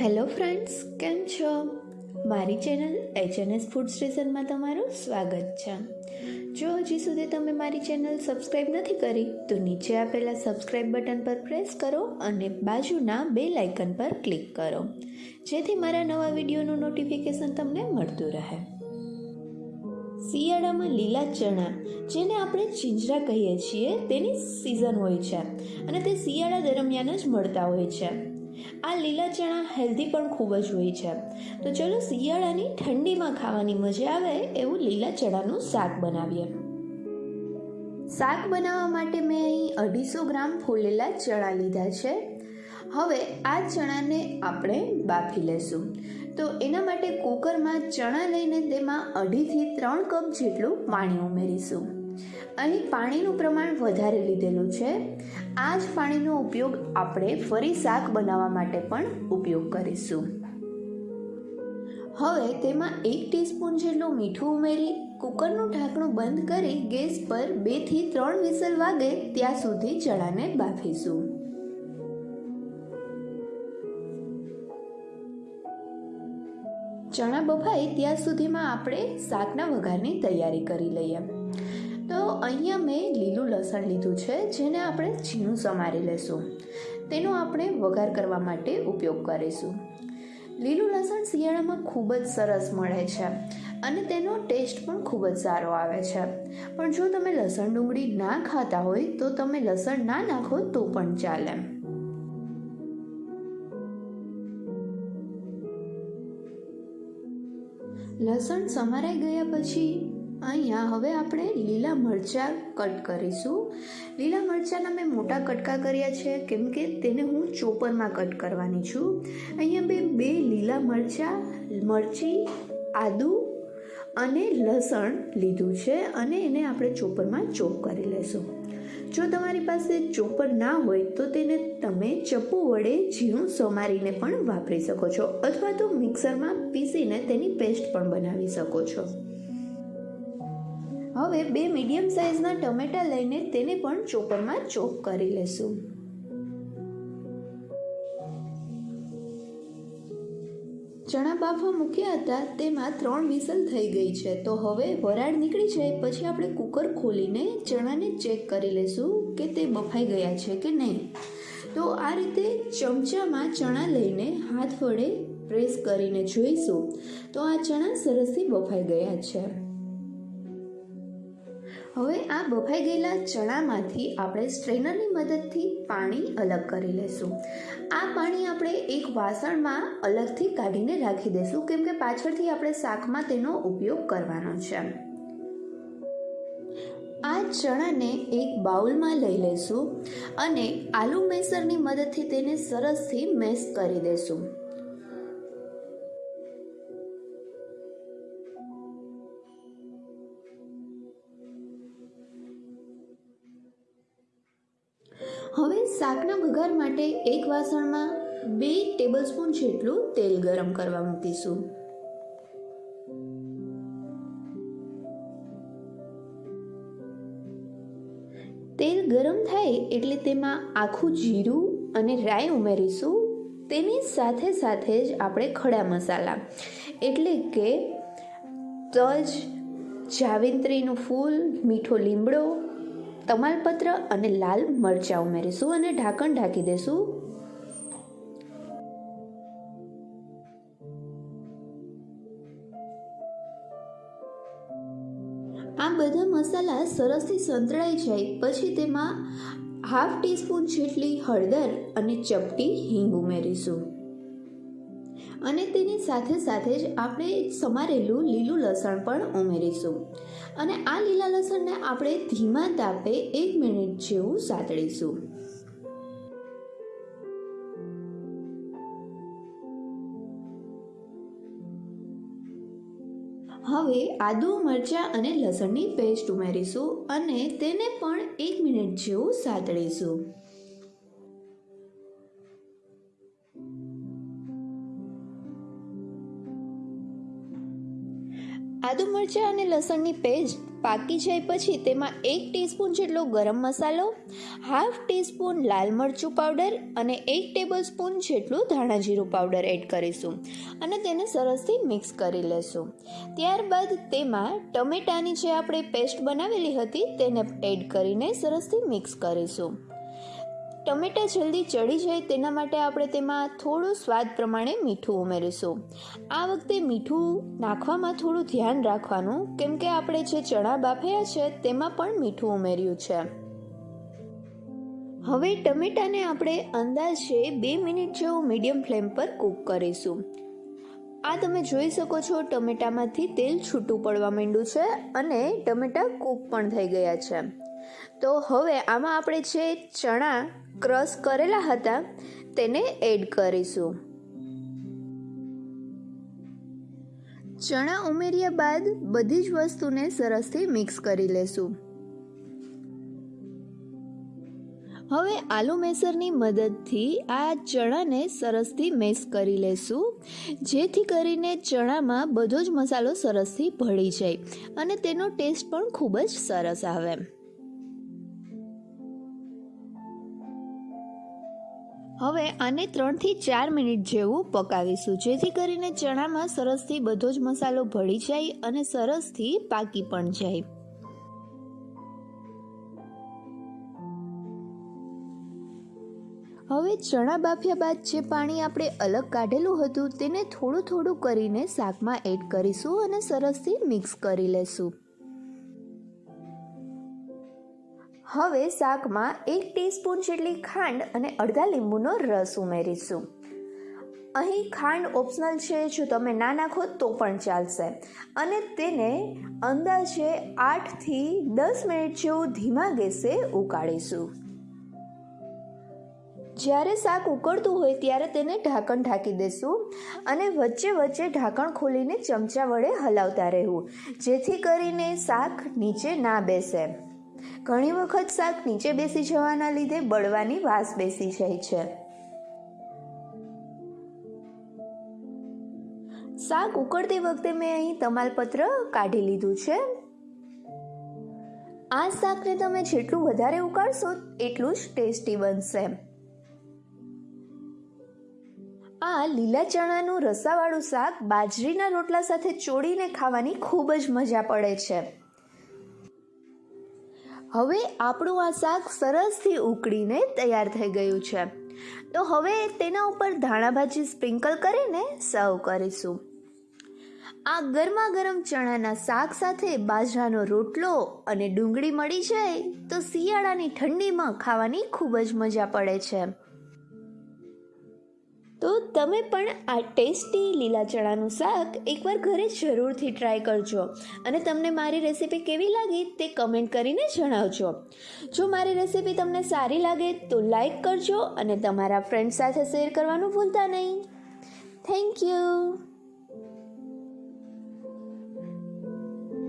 Hello friends, કેમ છો? મારી ચેનલ એચએનએસ ફૂડ સ્ટેશનમાં તમારું સ્વાગત છે. જો હજી સુધી તમે મારી ચેનલ સબસ્ક્રાઈબ નથી કરી, તો નીચે આપેલા સબસ્ક્રાઈબ બટન પર પ્રેસ કરો અને બાજુના બે લાઇકન પર ક્લિક કરો, જેથી મારા નવા વિડીયોનું નોટિફિકેશન તમને મળતું રહે. શિયાળામાં લીલા ચણા, જેને આપણે ચિંજરા કહીએ છીએ, તેની સિઝન હોય છે અને તે શિયાળા દરમિયાન જ મળતા હોય છે. આ લીલા ચણા હેલ્ધી પણ ખૂબ જ હોય છે. તો ચલો શિયાળાની ઠંડીમાં ખાવાની મજા આવે એવું લીલા ચણાનું શાક બનાવીએ. શાક બનાવવા માટે મેં અહીં અઢીસો ગ્રામ ફૂલેલા ચણા લીધા છે. હવે આ ચણાને આપણે બાફી લેશું. તો એના માટે કુકરમાં ચણા લઈને તેમાં અઢીથી ત્રણ કપ જેટલું પાણી ઉમેરીશું. અહીં પાણીનું પ્રમાણ વધારે લીધેલું છે. આ જ પાણીનો ઉપયોગ આપણે ફરી શાક બનાવવા માટે પણ ઉપયોગ કરીશું. હવે તેમાં એક ટીસ્પૂન જેટલું મીઠું ઉમેરી, કુકરનું ઢાંકણું બંધ કરી ગેસ પર બેથી ત્રણ વિસલ વાગે ત્યાં સુધી ચણાને બાફીશું. ચણા બફાય ત્યાં સુધીમાં આપણે શાકના વઘારની તૈયારી કરી લઈએ. તો અહીંયા મેં લીલું લસણ લીધું છે, જેને આપણે ઝીણું સમારી લેશું. તેનો આપણે વઘાર કરવા માટે ઉપયોગ કરીશું. લીલું લસણ શિયાળામાં ખૂબ જ સરસ મળે છે અને તેનો ટેસ્ટ પણ ખૂબ જ સારો આવે છે. પણ જો તમે લસણ ડુંગળી ના ખાતા હોય, તો તમે લસણ ના નાખો તો પણ ચાલે. લસણ સમારાઈ ગયા પછી અહીંયા હવે આપણે લીલા મરચાં કટ કરીશું. લીલા મરચાંના મેં મોટા કટકા કર્યા છે, કેમ કે તેને હું ચોપરમાં કટ કરવાની છું. અહીંયા મેં બે લીલા મરચાં, મરચી, આદુ અને લસણ લીધું છે અને એને આપણે ચોપરમાં ચોપ કરી લેશું. જો તમારી પાસે ચોપર ના હોય તો તેને તમે ચપ્પુ વડે ઝીણું સમારીને પણ વાપરી શકો છો અથવા તો મિક્સરમાં પીસીને તેની પેસ્ટ પણ બનાવી શકો છો. હવે બે મીડિયમ સાઇઝના ટમેટા લઈને તેને પણ ચોપરમાં ચોપ કરી લેશું. ચણા બાફવા મૂક્યા હતા, તેમાં ત્રણ વિસલ થઈ ગઈ છે. તો હવે વરાળ નીકળી જાય, પછી આપણે કુકર ખોલીને ચણાને ચેક કરી લેશું કે તે બફાઈ ગયા છે કે નહીં. તો આ રીતે ચમચામાં ચણા લઈને હાથ વડે પ્રેસ કરીને જોઈશું. તો આ ચણા સરસથી બફાઈ ગયા છે. હવે આ બફાઈ ગયેલા ચણામાંથી આપણે સ્ટ્રેનરની મદદથી પાણી અલગ કરી લેશું. આ પાણી આપણે એક વાસણમાં અલગથી કાઢીને રાખી દઈશું કેમ કે પાછળથી આપણે શાકમાં તેનો ઉપયોગ કરવાનો છે. આ ચણાને એક બાઉલમાં લઈ લઈશું અને આલુ મેસરની મદદથી તેને સરસથી મેસ કરી દઈશું હવે શાકના વઘાર માટે એક વાસણમાં બે ટેબલસ્પૂન જેટલું તેલ ગરમ કરવા મૂકીશું. તેલ ગરમ થાય એટલે તેમાં આખું જીરું અને રાઈ ઉમેરીશું. તેની સાથે સાથે જ આપણે ખડા મસાલા, એટલે કે તજ, જાવિત્રીનું ફૂલ, મીઠો લીમડો તમાલપત્ર અને લાલ મરચાં ઉમેરીશું અને ઢાંકણ ઢાંકી દઈશું આ બધા મસાલા સરસથી સંતળાઈ જાય, પછી તેમાં હાફ ટીસ્પૂન જેટલી હળદર અને ચપટી હિંગ ઉમેરીશું. અને તેની સાથે સાથે જ આપણે સમારેલું લીલું લસણ પણ ઉમેરીશું. અને આ લીલા લસણને આપણે ધીમા તાપે એક મિનિટ જેવું સાતળીશું. હવે આદુ, મરચાં અને લસણની પેસ્ટ ઉમેરીશું અને તેને પણ એક મિનિટ જેવું સાતળીશું. આદુ મરચાં અને લસણની પેસ્ટ પાકી જાય પછી તેમાં એક ટીસ્પૂન જેટલો ગરમ મસાલો, હાફ ટીસ્પૂન લાલ મરચું પાવડર અને એક ટેબલ સ્પૂન જેટલું ધાણા જીરું પાવડર એડ કરીશું અને તેને સરસથી મિક્સ કરી લેશું. ત્યારબાદ તેમાં ટમેટાની જે આપણે પેસ્ટ બનાવેલી હતી તેને એડ કરીને સરસથી મિક્સ કરીશું. ટમેટા જલ્દી ચડી જાય તેના માટે આપણે તેમાં થોડું સ્વાદ પ્રમાણે મીઠું ઉમેરીશું. આ વખતે મીઠું નાખવામાં થોડું ધ્યાન રાખવાનું, કેમ કે આપણે જે ચણા બાફ્યા છે તેમાં પણ મીઠું ઉમેર્યું છે. હવે ટમેટાને આપણે અંદાજે બે મિનિટ જેવું મીડિયમ ફ્લેમ પર કૂક કરીશું. આ તમે જોઈ શકો છો, ટમેટામાંથી તેલ છૂટું પડવા માંડ્યું છે અને ટમેટા કૂક પણ થઈ ગયા છે. તો હવે આમાં આપણે જે ચણા ક્રશ કરેલા હતા તેને એડ કરીશું. ચણા ઉમેર્યા બાદ બધી જ વસ્તુને સરસથી મિક્સ કરી લેશું. હવે આલુ મેસરની મદદથી આ ચણાને સરસથી મેસ કરી લેશું. જેથી કરીને ચણામાં બધો જ મસાલો સરસથી ભળી જાય અને તેનો ટેસ્ટ પણ ખૂબ જ સરસ આવે. હવે આને ત્રણથી ચાર મિનિટ જેવું પકાવીશું. જેથી કરીને ચણામાં સરસથી બધો જ મસાલો ભળી જાય અને સરસથી પાકી પણ જાય. હવે ચણા બાફ્યા બાદ જે પાણી આપણે અલગ કાઢેલું હતું તેને થોડું થોડું કરીને શાકમાં એડ કરીશું અને સરસથી મિક્સ કરી લેશું. હવે શાકમાં એક ટીસ્પૂન જેટલી ખાંડ અને અડધા લીંબુનો રસ ઉમેરીશું. અહીં ખાંડ ઓપ્શનલ છે, જો તમે ના નાખો તો પણ ચાલશે. અને તેને અંદાજે આઠથી દસ મિનિટ જેવું ધીમા ગેસે ઉકાળીશું. જ્યારે શાક ઉકળતું હોય ત્યારે તેને ઢાંકણ ઢાંકી દેશું અને વચ્ચે વચ્ચે ઢાંકણ ખોલીને ચમચા વડે હલાવતા રહેવું, જેથી કરીને શાક નીચે ના બેસે. ઘણી વખત શાક નીચે બેસી જવાના લીધે બળવાની વાસ બેસી જાય છે. શાક ઉકળતી વખતે મેં અહીં તમાલપત્ર કાઢી લીધું છે. આ શાકને તમે જેટલું વધારે ઉકાળશો, એટલું જ ટેસ્ટી બનશે. આ લીલા ચણાનું રસાવાળું શાક બાજરીના રોટલા સાથે ચોળીને ખાવાની ખૂબ જ મજા પડે છે. હવે આપણું આ શાક સરસથી ઉકળીને તૈયાર થઈ ગયું છે. તો હવે તેના ઉપર ધાણા ભાજી સ્પ્રિંકલ કરીને સર્વ કરીશું. આ ગરમા ગરમ ચણાના શાક સાથે બાજરાનો રોટલો અને ડુંગળી મળી જાય તો શિયાળાની ઠંડીમાં ખાવાની ખૂબ જ મજા પડે છે. તો તમે પણ આ ટેસ્ટી લીલા ચણાનું શાક એકવાર ઘરે જરૂરથી ટ્રાય કરજો. અને તમને મારી રેસીપી કેવી લાગી તે કમેન્ટ કરીને જણાવજો. જો મારી રેસીપી તમને સારી લાગે તો લાઈક કરજો અને તમારા ફ્રેન્ડ સાથે શેર કરવાનું ભૂલતા નહીં. Thank you